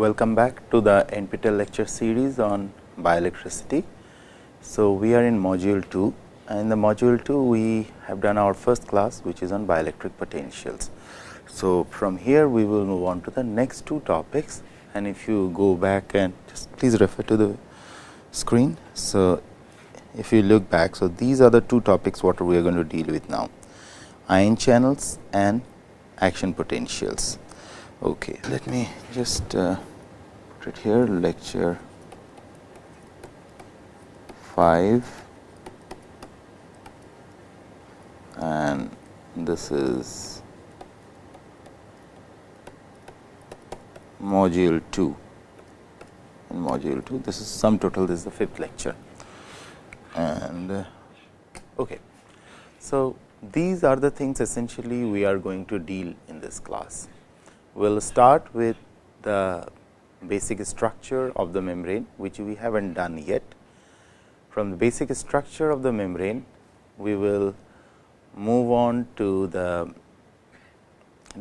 welcome back to the NPTEL lecture series on bioelectricity. So, we are in module 2 and in the module 2 we have done our first class which is on bioelectric potentials. So, from here we will move on to the next two topics and if you go back and just please refer to the screen. So, if you look back, so these are the two topics what we are going to deal with now ion channels and action potentials. Okay, let me just uh, put it here lecture 5 and this is module 2 in module 2 this is sum total this is the fifth lecture. And uh, okay. So these are the things essentially we are going to deal in this class. We will start with the basic structure of the membrane which we haven't done yet from the basic structure of the membrane we will move on to the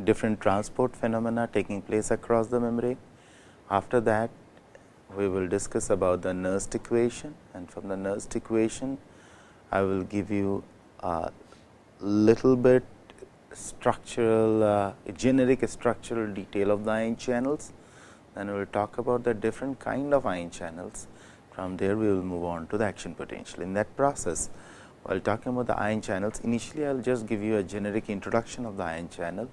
different transport phenomena taking place across the membrane after that we will discuss about the Nernst equation and from the Nernst equation I will give you a little bit structural uh, generic structural detail of the ion channels. Then we will talk about the different kind of ion channels. From there we will move on to the action potential. In that process while talking about the ion channels initially I will just give you a generic introduction of the ion channel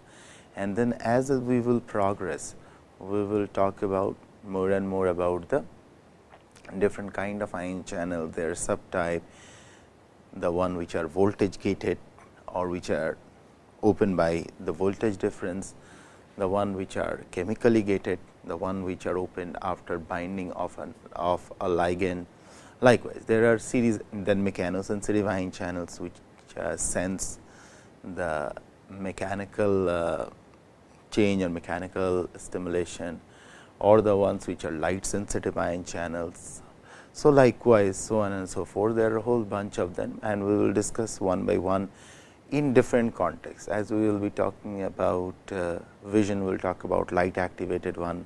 and then as we will progress we will talk about more and more about the different kind of ion channel, their subtype, the one which are voltage gated or which are open by the voltage difference, the one which are chemically gated, the one which are opened after binding of an of a ligand. Likewise, there are series then mechanosensitive ion channels which uh, sense the mechanical uh, change or mechanical stimulation or the ones which are light sensitive ion channels. So, likewise so on and so forth there are a whole bunch of them and we will discuss one by one in different contexts as we will be talking about uh, vision we will talk about light activated one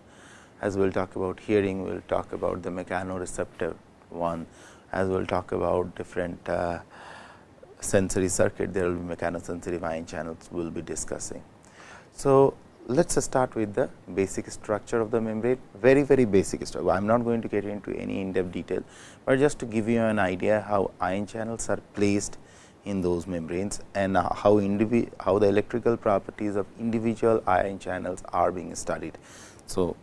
as we will talk about hearing we will talk about the mechanoreceptive one as we will talk about different uh, sensory circuit there will be mechanosensitive ion channels we will be discussing. So, let us start with the basic structure of the membrane very very basic structure. I am not going to get into any in depth detail, but just to give you an idea how ion channels are placed in those membranes and how how the electrical properties of individual ion channels are being studied. So,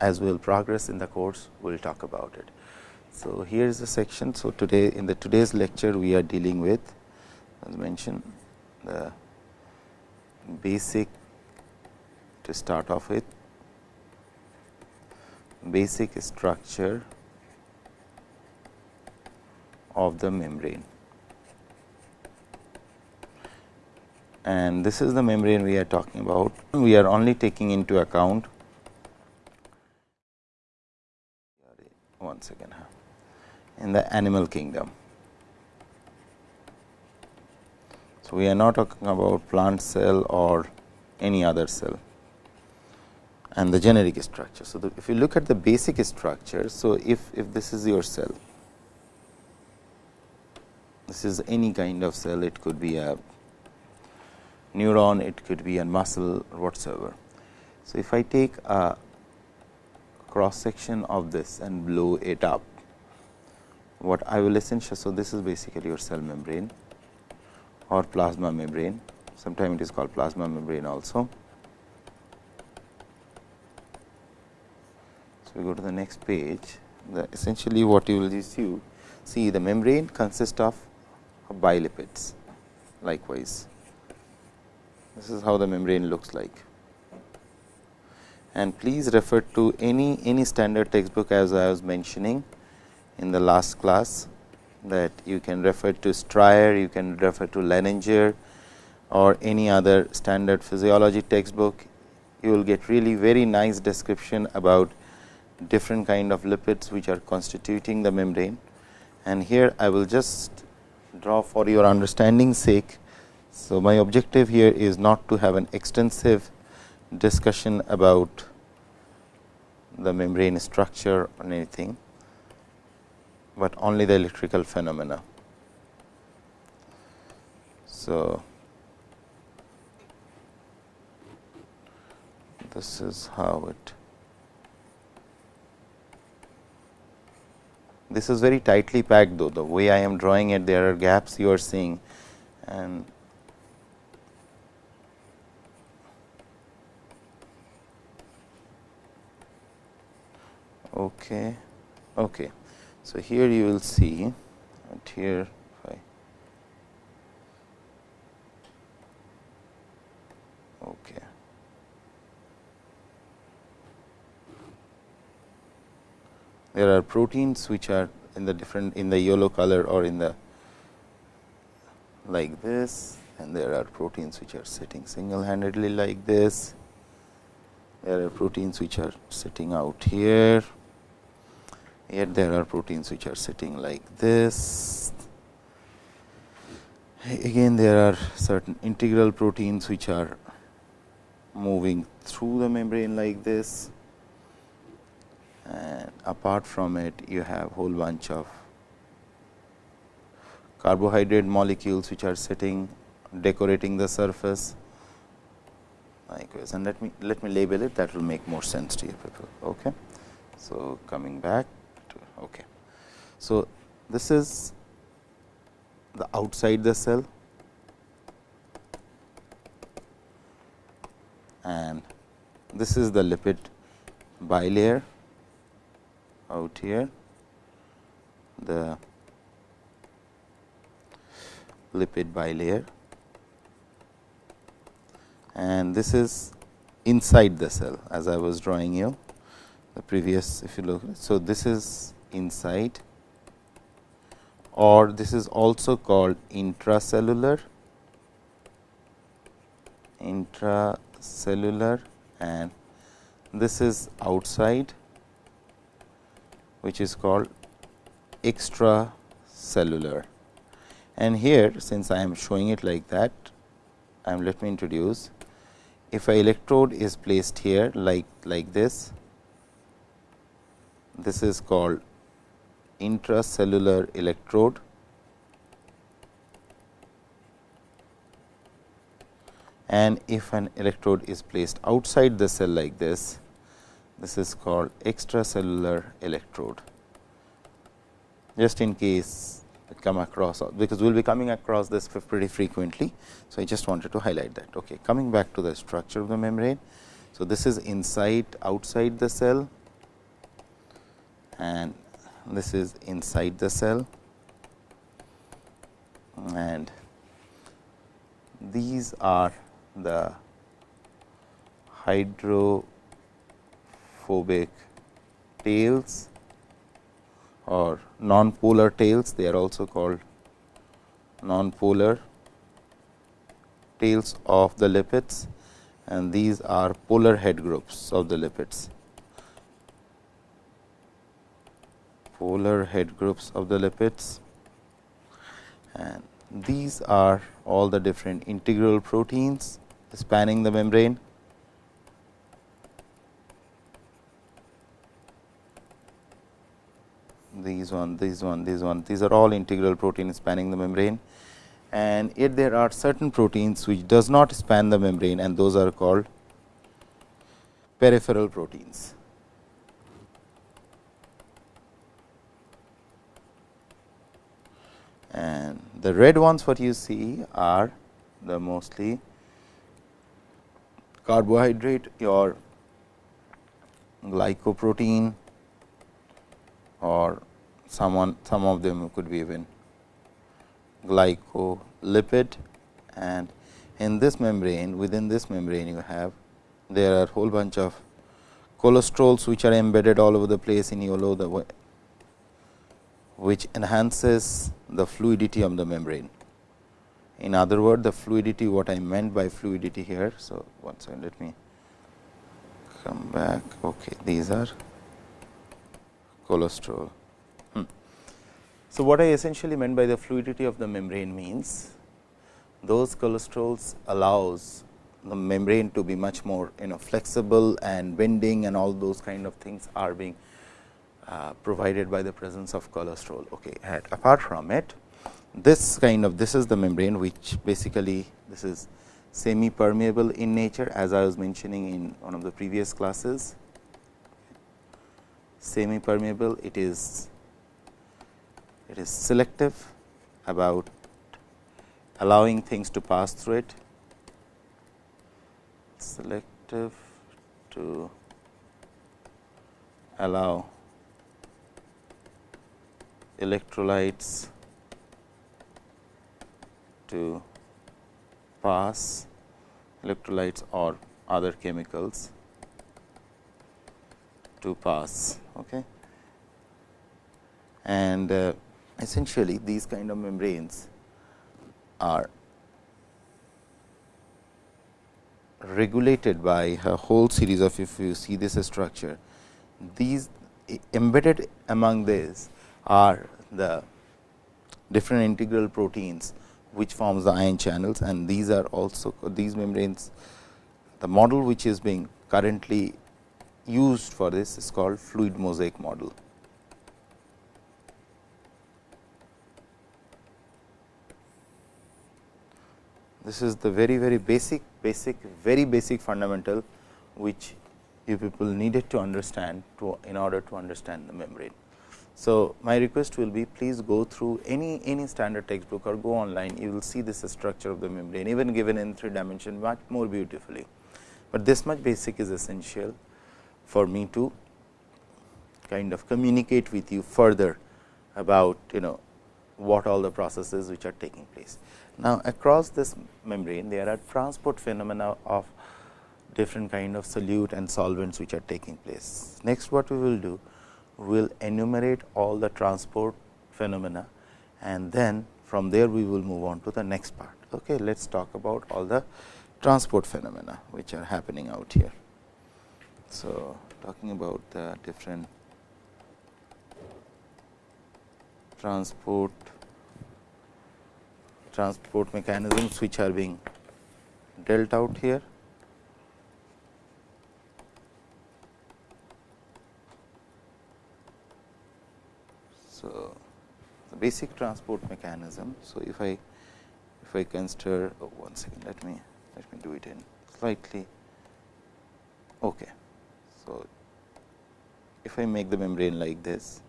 as we will progress in the course we will talk about it. So, here is the section. So, today in the today's lecture we are dealing with as mentioned the basic to start off with basic structure of the membrane. And this is the membrane we are talking about. We are only taking into account one second in the animal kingdom. So, we are not talking about plant cell or any other cell and the generic structure. So, the, if you look at the basic structure, so if, if this is your cell, this is any kind of cell, it could be a neuron, it could be a muscle whatsoever. So, if I take a cross section of this and blow it up, what I will essentially, so this is basically your cell membrane or plasma membrane, sometimes it is called plasma membrane also. So, we go to the next page, the essentially what you will see, see the membrane consists of bilipids likewise. This is how the membrane looks like. And please refer to any any standard textbook as I was mentioning in the last class that you can refer to Stryer, you can refer to Lehninger or any other standard physiology textbook. You will get really very nice description about different kind of lipids which are constituting the membrane. And here I will just draw for your understanding sake. So, my objective here is not to have an extensive discussion about the membrane structure or anything, but only the electrical phenomena. So, this is how it this is very tightly packed though the way I am drawing it there are gaps you are seeing and okay okay so here you will see and here I okay there are proteins which are in the different in the yellow color or in the like this and there are proteins which are sitting single handedly like this. There are proteins which are sitting out here, yet there are proteins which are sitting like this. Again there are certain integral proteins which are moving through the membrane like this. And apart from it you have whole bunch of carbohydrate molecules which are sitting decorating the surface. Likewise and let me let me label it. That will make more sense to you people. Okay? So coming back okay so this is the outside the cell and this is the lipid bilayer out here the lipid bilayer and this is inside the cell as I was drawing you the previous if you look. So, this is inside or this is also called intracellular intracellular and this is outside which is called extracellular. And here since I am showing it like that, I am let me introduce if a electrode is placed here like like this, this is called intracellular electrode and if an electrode is placed outside the cell like this, this is called extracellular electrode. Just in case it come across because we will be coming across this pretty frequently. So, I just wanted to highlight that. Okay. Coming back to the structure of the membrane. So, this is inside outside the cell and this is inside the cell. And these are the hydrophobic tails or non-polar tails. They are also called non-polar tails of the lipids. And these are polar head groups of the lipids. Polar head groups of the lipids. And these are all the different integral proteins spanning the membrane. These one, these one, these one, these are all integral proteins spanning the membrane. And yet there are certain proteins which does not span the membrane and those are called peripheral proteins. And the red ones what you see are the mostly carbohydrate or glycoprotein or someone some of them could be even glycolipid. And in this membrane within this membrane you have there are whole bunch of cholesterols which are embedded all over the place in yellow the which enhances the fluidity of the membrane. In other words, the fluidity what I meant by fluidity here. So, one second let me come back. Okay, these are cholesterol. Hmm. So, what I essentially meant by the fluidity of the membrane means those cholesterols allows the membrane to be much more you know flexible and bending and all those kind of things are being uh, provided by the presence of cholesterol. Okay. And apart from it, this kind of this is the membrane which basically this is semi permeable in nature as I was mentioning in one of the previous classes. Semi permeable it is it is selective about allowing things to pass through it selective to allow electrolytes to pass electrolytes or other chemicals to pass. Okay. And uh, essentially these kind of membranes are regulated by a whole series of if you see this structure these embedded among these are the different integral proteins which forms the ion channels and these are also these membranes the model which is being currently used for this is called fluid mosaic model. This is the very very basic basic very basic fundamental which you people needed to understand to in order to understand the membrane. So, my request will be please go through any any standard textbook or go online you will see this structure of the membrane even given in 3 dimension much more beautifully, but this much basic is essential for me to kind of communicate with you further about you know what all the processes which are taking place. Now, across this membrane there are transport phenomena of different kind of solute and solvents which are taking place. Next what we will do will enumerate all the transport phenomena and then from there we will move on to the next part. Okay, Let us talk about all the transport phenomena which are happening out here. So, talking about the different transport transport mechanisms which are being dealt out here. So, the basic transport mechanism. So, if I if I consider oh, one second let me let me do it in slightly okay. So, if I make the membrane like this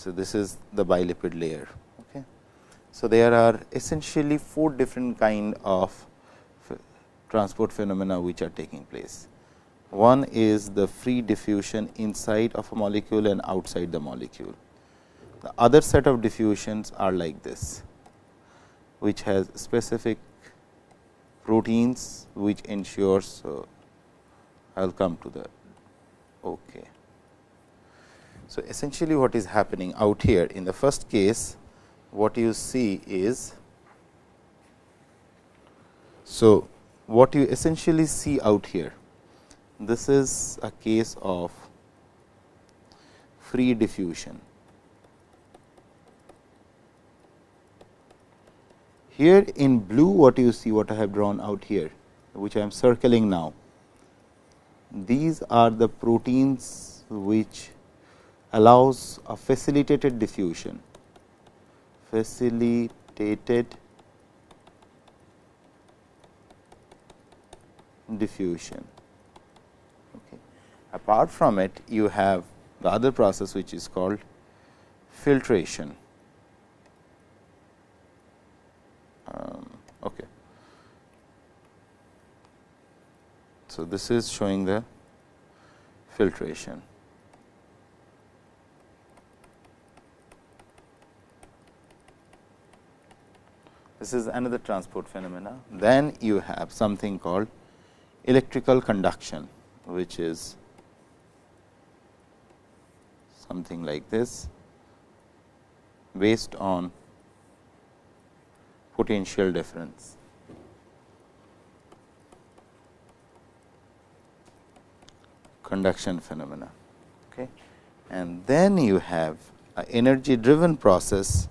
so this is the bilipid layer okay. So, there are essentially four different kind of transport phenomena which are taking place. One is the free diffusion inside of a molecule and outside the molecule. The other set of diffusions are like this, which has specific proteins which ensures. So, I will come to the okay. So, essentially what is happening out here in the first case what you see is so what you essentially see out here this is a case of free diffusion. Here in blue what you see what I have drawn out here which I am circling now. These are the proteins which allows a facilitated diffusion, facilitated diffusion. Apart from it, you have the other process which is called filtration. Um, okay. So, this is showing the filtration. This is another transport phenomena. Then you have something called electrical conduction, which is something like this based on potential difference. conduction phenomena. Okay. And then you have an energy driven process,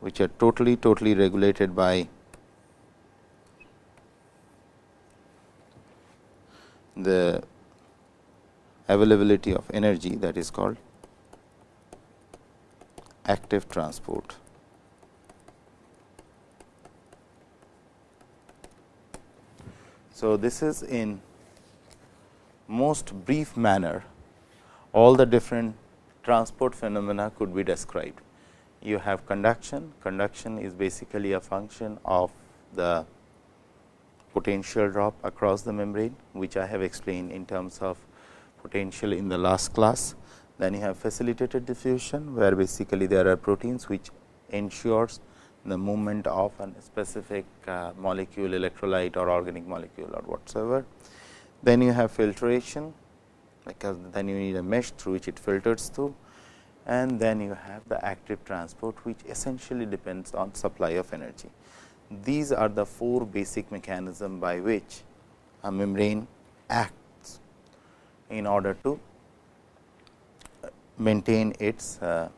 which are totally, totally regulated by the availability of energy that is called active transport. So, this is in most brief manner all the different transport phenomena could be described. You have conduction, conduction is basically a function of the potential drop across the membrane, which I have explained in terms of potential in the last class. Then you have facilitated diffusion, where basically there are proteins which ensures the movement of a specific uh, molecule, electrolyte or organic molecule or whatsoever. Then you have filtration, because then you need a mesh through which it filters through and then you have the active transport, which essentially depends on supply of energy. These are the four basic mechanism by which a membrane acts in order to maintain its uh,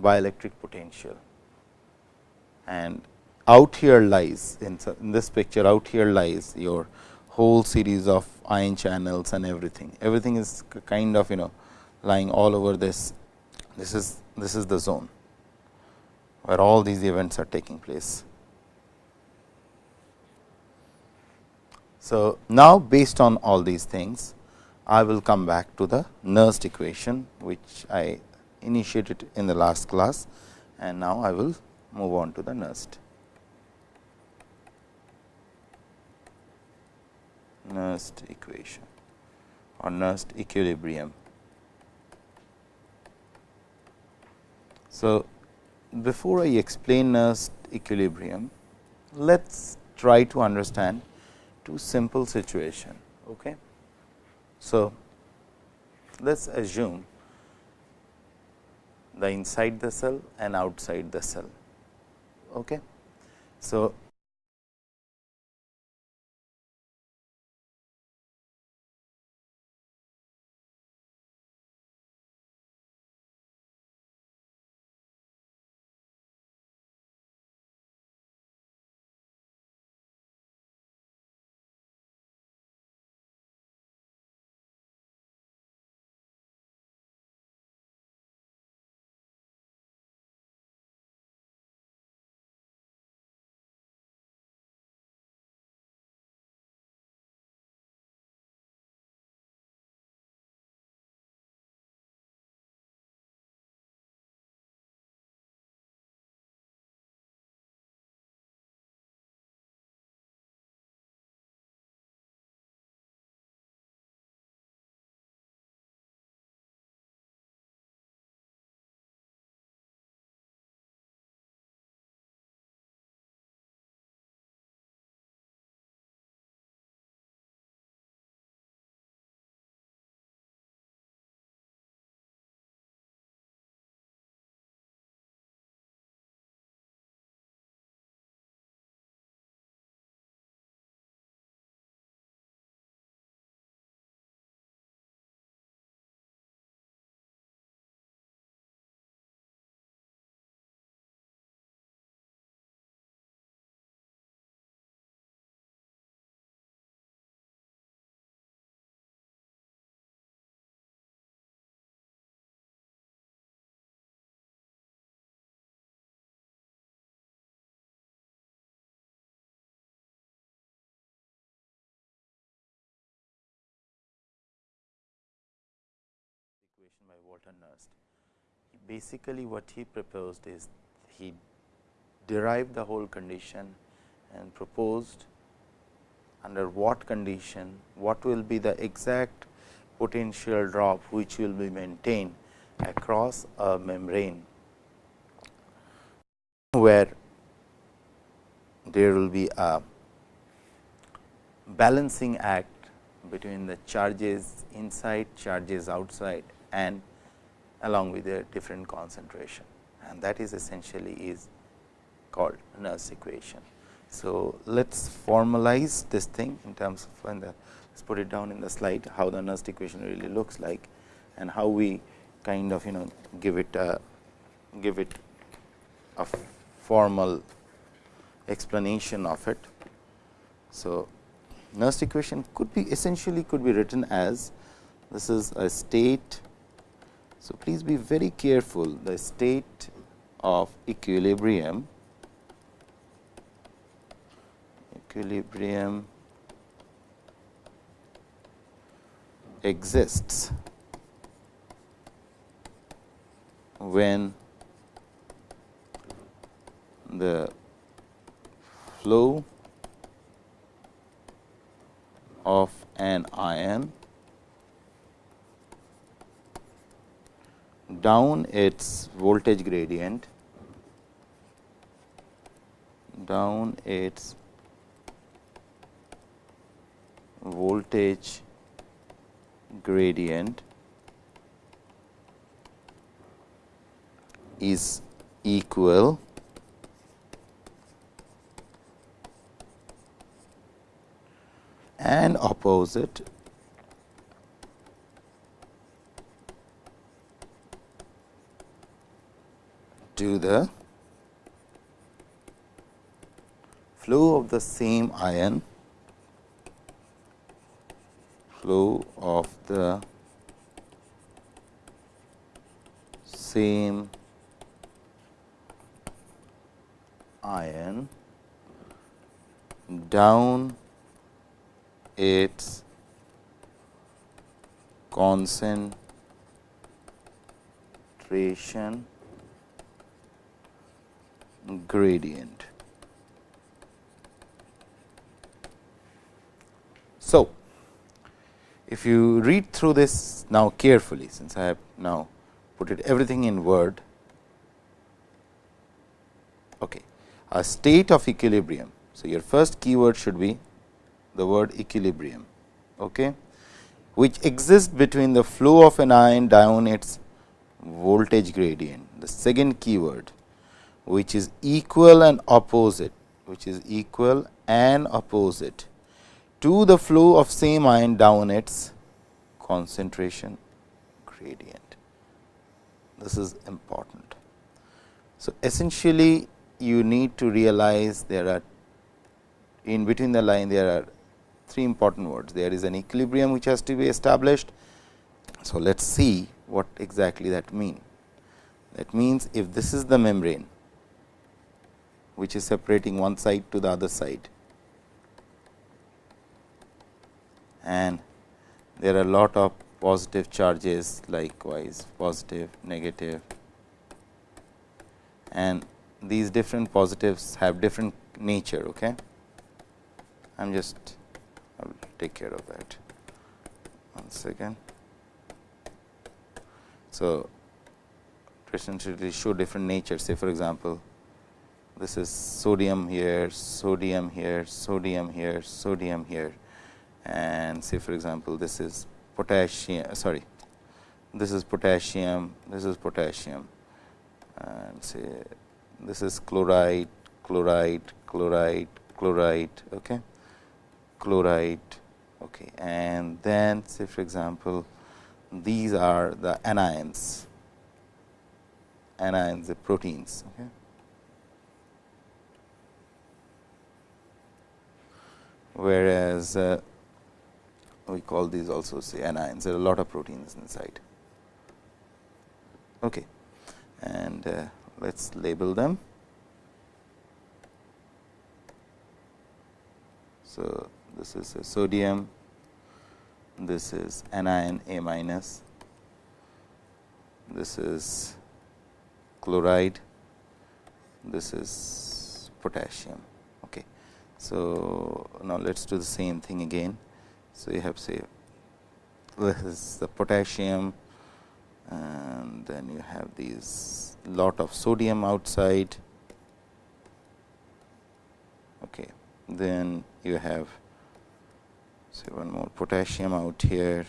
bioelectric potential. And out here lies in, in this picture out here lies your whole series of ion channels and everything. Everything is kind of you know lying all over this. This is this is the zone where all these events are taking place. So, now based on all these things, I will come back to the Nernst equation, which I initiated in the last class and now I will move on to the Nernst. Nernst equation or Nernst equilibrium. So, before I explain Nernst equilibrium, let us try to understand two simple situation. Okay. So, let us assume the inside the cell and outside the cell. Okay. So, by Walter Nernst. Basically, what he proposed is he derived the whole condition and proposed under what condition, what will be the exact potential drop which will be maintained across a membrane, where there will be a balancing act between the charges inside, charges outside and along with a different concentration and that is essentially is called Nernst equation. So, let us formalize this thing in terms of the let us put it down in the slide how the Nernst equation really looks like and how we kind of you know give it a give it a formal explanation of it. So, Nernst equation could be essentially could be written as this is a state. So, please be very careful. The state of equilibrium equilibrium exists when the flow of an ion down its voltage gradient down its voltage gradient is equal and opposite to the flow of the same ion flow of the same ion down its concentration gradient. So, if you read through this now carefully, since I have now put it everything in word, okay, a state of equilibrium. So, your first keyword should be the word equilibrium, okay, which exists between the flow of an ion down its voltage gradient. The second keyword which is equal and opposite, which is equal and opposite to the flow of same ion down its concentration gradient. This is important. So, essentially you need to realize there are in between the line there are three important words. There is an equilibrium which has to be established. So, let us see what exactly that means. That means, if this is the membrane which is separating one side to the other side and there are a lot of positive charges likewise positive negative and these different positives have different nature. Okay. I am just I will take care of that one second. So, to essentially show different nature say for example, this is sodium here, sodium here, sodium here, sodium here and say for example, this is potassium uh, sorry this is potassium, this is potassium and say this is chloride, chloride, chloride, chloride. Okay chloride okay. and then say for example, these are the anions, anions the proteins. Okay. Whereas, uh, we call these also anions, there are a lot of proteins inside. Okay. And uh, let us label them. So, this is a sodium, this is anion A minus, this is chloride, this is potassium. So, now let us do the same thing again. So, you have say this is the potassium and then you have these lot of sodium outside. Okay. Then you have say one more potassium out here.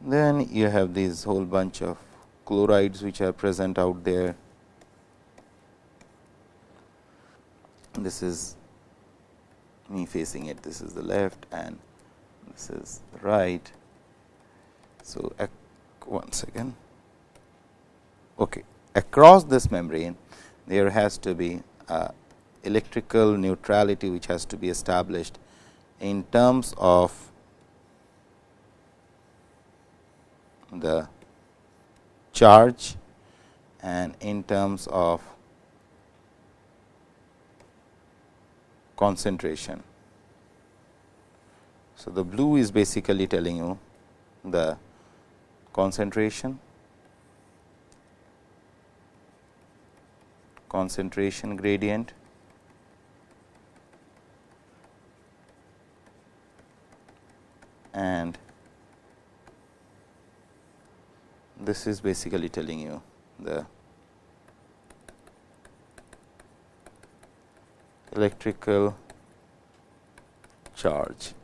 Then you have this whole bunch of chlorides which are present out there. This is me facing it, this is the left and this is the right. So, once again, okay. across this membrane there has to be electrical neutrality which has to be established in terms of the charge and in terms of concentration. So, the blue is basically telling you the concentration, concentration gradient and this is basically telling you the electrical charge.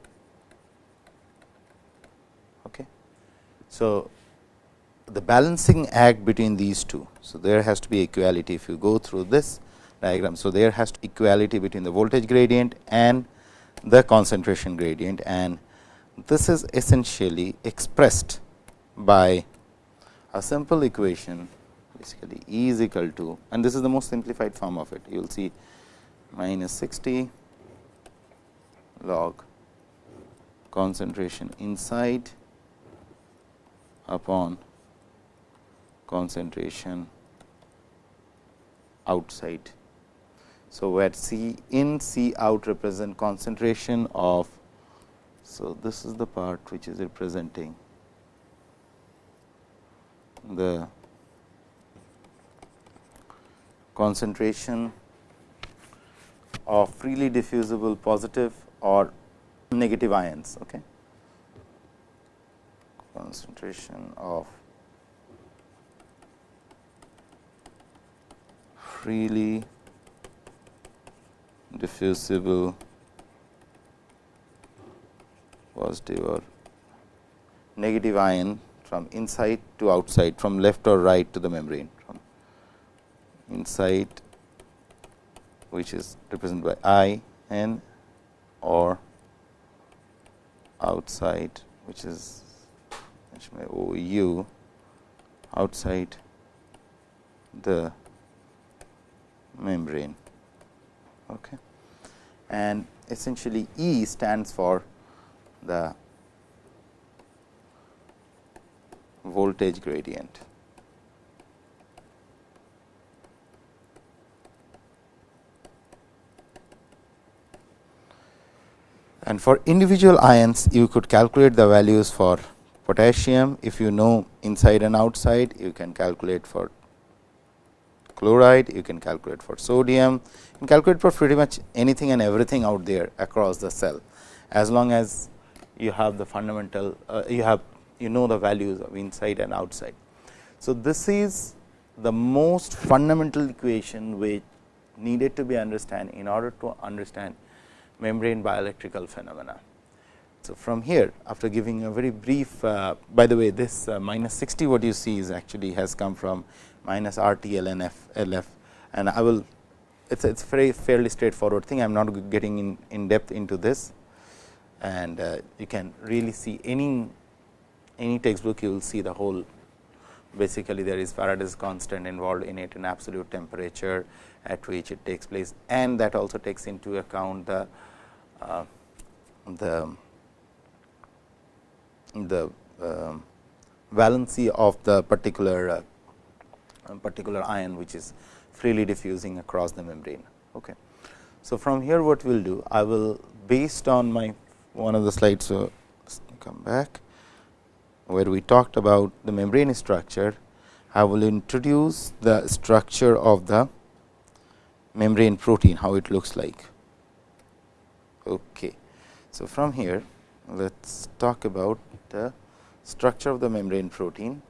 Okay. So, the balancing act between these two. So, there has to be equality if you go through this diagram. So, there has to be equality between the voltage gradient and the concentration gradient and this is essentially expressed by a simple equation basically E is equal to and this is the most simplified form of it. You will see minus 60 log concentration inside upon concentration outside. So, where C in C out represent concentration of. So, this is the part which is representing the concentration of freely diffusible positive or negative ions. Okay. Concentration of freely diffusible positive or negative ion from inside to outside from left or right to the membrane from inside which is represented by I n or outside which is by O u outside the membrane. Okay. And essentially E stands for the voltage gradient. And for individual ions, you could calculate the values for potassium. If you know inside and outside, you can calculate for chloride, you can calculate for sodium, you can calculate for pretty much anything and everything out there across the cell, as long as you have the fundamental, uh, you have you know the values of inside and outside. So, this is the most fundamental equation which needed to be understand in order to understand membrane bioelectrical phenomena. So, from here after giving a very brief uh, by the way this uh, minus 60 what you see is actually has come from minus R T L N F L F. And I will it is it's very fairly straightforward thing. I am not getting in, in depth into this. And uh, you can really see any any textbook you will see the whole basically there is Faraday's constant involved in it in absolute temperature at which it takes place and that also takes into account the uh, the the uh, valency of the particular uh, particular ion which is freely diffusing across the membrane. Okay. So, from here what we will do I will based on my one of the slides. So, come back where we talked about the membrane structure, I will introduce the structure of the membrane protein, how it looks like. Okay. So, from here let us talk about the structure of the membrane protein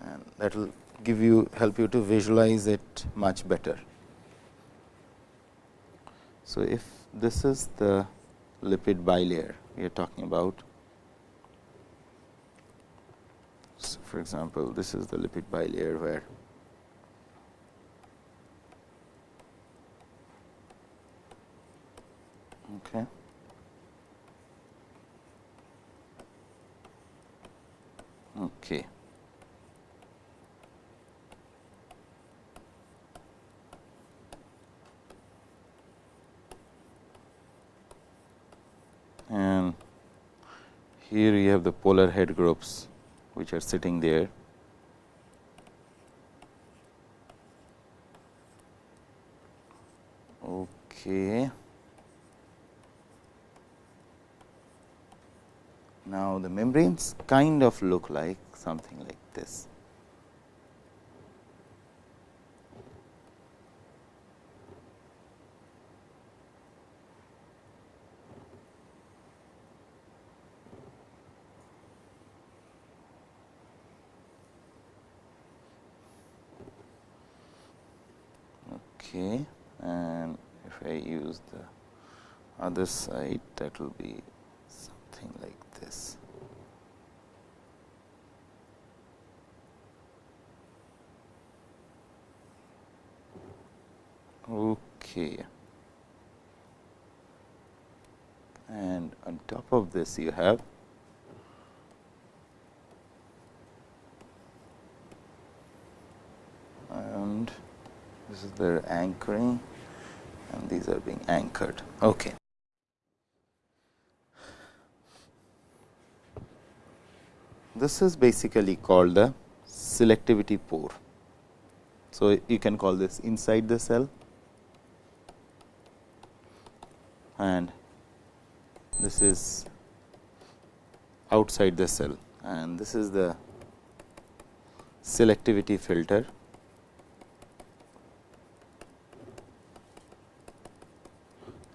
and that will give you help you to visualize it much better. So, if this is the lipid bilayer we are talking about So, for example, this is the lipid bilayer where okay. Okay. And here you have the polar head groups which are sitting there. Okay. Now, the membranes kind of look like something like this. Okay, and if I use the other side that will be something like this. Okay. And on top of this you have and their anchoring and these are being anchored. Okay. This is basically called the selectivity pore. So, you can call this inside the cell and this is outside the cell and this is the selectivity filter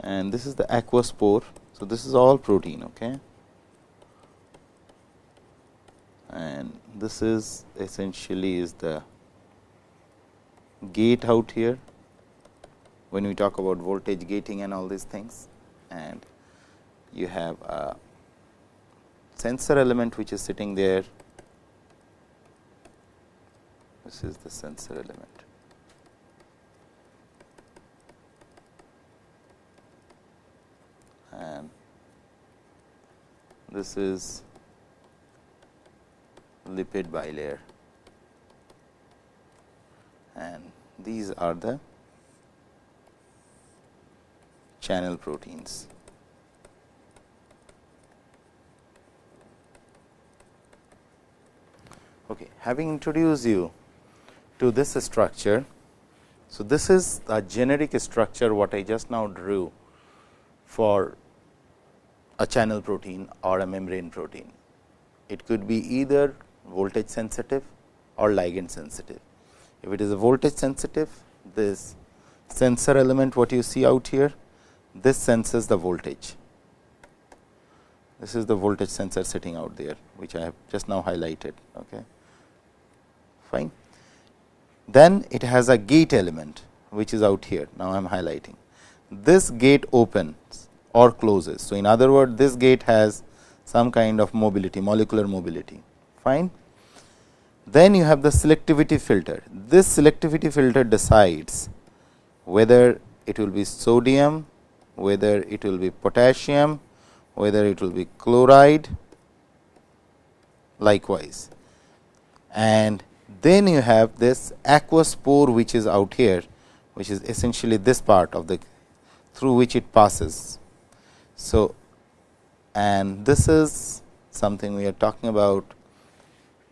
and this is the aqueous pore. So, this is all protein okay. and this is essentially is the gate out here when we talk about voltage gating and all these things and you have a sensor element which is sitting there this is the sensor element and this is lipid bilayer and these are the channel proteins. Okay. Having introduced you to this structure, so this is a generic structure what I just now drew for a channel protein or a membrane protein. It could be either voltage sensitive or ligand sensitive. If it is a voltage sensitive, this sensor element what you see out here, this senses the voltage. This is the voltage sensor sitting out there, which I have just now highlighted. Okay. Fine. Then it has a gate element, which is out here. Now, I am highlighting. This gate opens or closes. So, in other words, this gate has some kind of mobility, molecular mobility. Fine. Then you have the selectivity filter. This selectivity filter decides whether it will be sodium, whether it will be potassium, whether it will be chloride likewise. And then you have this aqueous pore which is out here, which is essentially this part of the through which it passes. So, and this is something we are talking about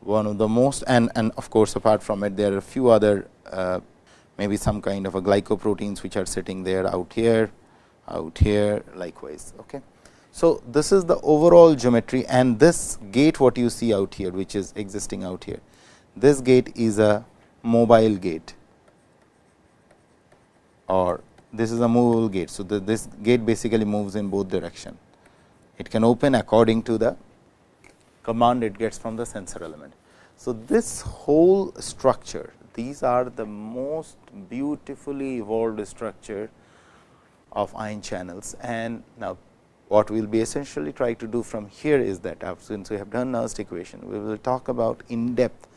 one of the most and, and of course, apart from it there are a few other uh, maybe some kind of a glycoproteins which are sitting there out here, out here likewise. Okay. So, this is the overall geometry and this gate what you see out here which is existing out here. This gate is a mobile gate or this is a movable gate. So, the, this gate basically moves in both direction. It can open according to the command it gets from the sensor element. So, this whole structure these are the most beautifully evolved structure of ion channels and now what we will be essentially try to do from here is that uh, since we have done Nernst equation, we will talk about in depth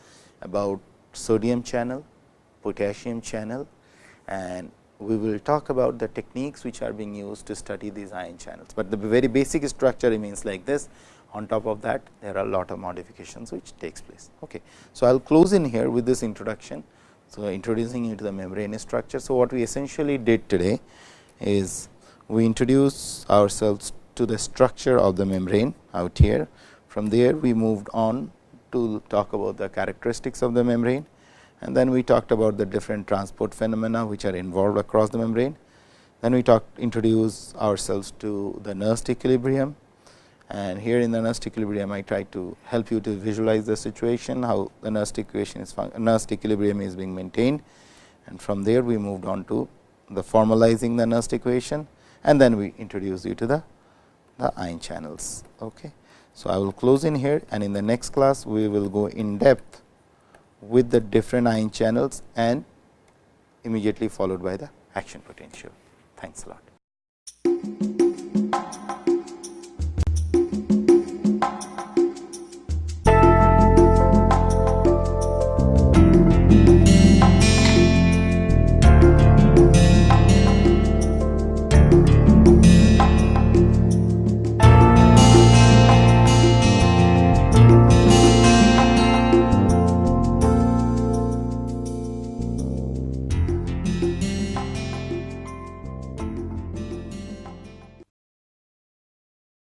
about sodium channel, potassium channel and we will talk about the techniques which are being used to study these ion channels, but the very basic structure remains like this. On top of that, there are a lot of modifications which takes place. Okay. So, I will close in here with this introduction. So, introducing you to the membrane structure. So, what we essentially did today is we introduce ourselves to the structure of the membrane out here. From there, we moved on to talk about the characteristics of the membrane and then we talked about the different transport phenomena which are involved across the membrane. Then we talked introduce ourselves to the Nernst equilibrium and here in the Nernst equilibrium I try to help you to visualize the situation how the Nernst equation is Nernst equilibrium is being maintained and from there we moved on to the formalizing the Nernst equation and then we introduce you to the the ion channels. Okay. So, I will close in here and in the next class we will go in depth with the different ion channels and immediately followed by the action potential. Thanks a lot.